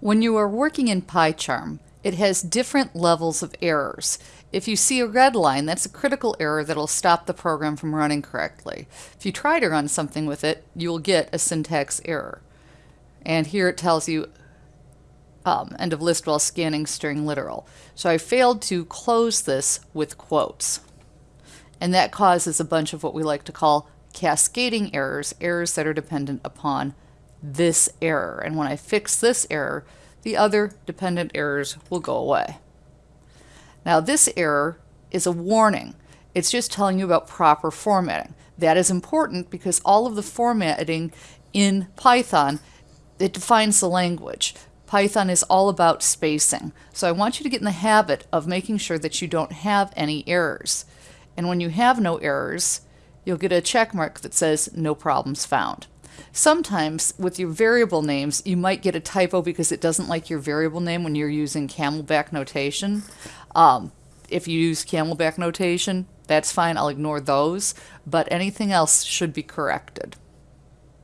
When you are working in PyCharm, it has different levels of errors. If you see a red line, that's a critical error that'll stop the program from running correctly. If you try to run something with it, you will get a syntax error. And here it tells you um, end of list while scanning string literal. So I failed to close this with quotes. And that causes a bunch of what we like to call cascading errors, errors that are dependent upon this error. And when I fix this error, the other dependent errors will go away. Now this error is a warning. It's just telling you about proper formatting. That is important because all of the formatting in Python, it defines the language. Python is all about spacing. So I want you to get in the habit of making sure that you don't have any errors. And when you have no errors, you'll get a check mark that says no problems found. Sometimes with your variable names, you might get a typo because it doesn't like your variable name when you're using camelback notation. Um, if you use camelback notation, that's fine. I'll ignore those. But anything else should be corrected.